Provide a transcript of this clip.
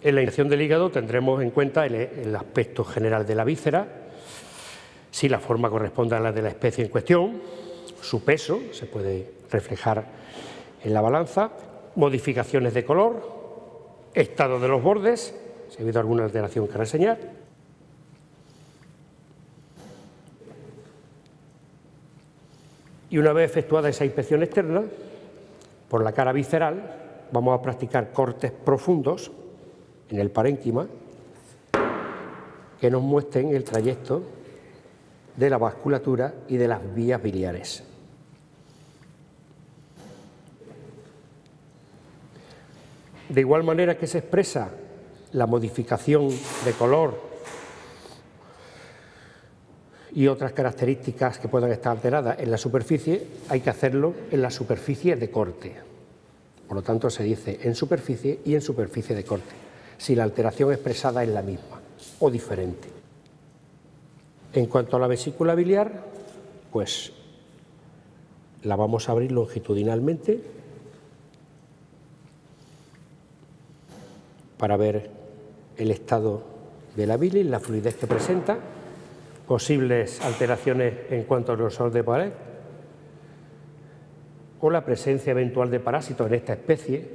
En la inyección del hígado tendremos en cuenta el, aspecto general de la víscera, si la forma corresponde a la de la especie en cuestión, su peso se puede reflejar en la balanza, modificaciones de color, estado de los bordes, si ha habido alguna alteración que reseñar, y una vez efectuada esa inspección externa, por la cara visceral, vamos a practicar cortes profundos en el parénquima que nos muestren el trayecto de la vasculatura y de las vías biliares. De igual manera que se expresa la modificación de color y otras características que puedan estar alteradas en la superficie, hay que hacerlo en la superficie de corte. Por lo tanto, se dice en superficie y en superficie de corte si la alteración expresada es la misma o diferente. En cuanto a la vesícula biliar, pues la vamos a abrir longitudinalmente para ver el estado de la bilis, la fluidez que presenta, posibles alteraciones en cuanto al grosor de pared o la presencia eventual de parásitos en esta especie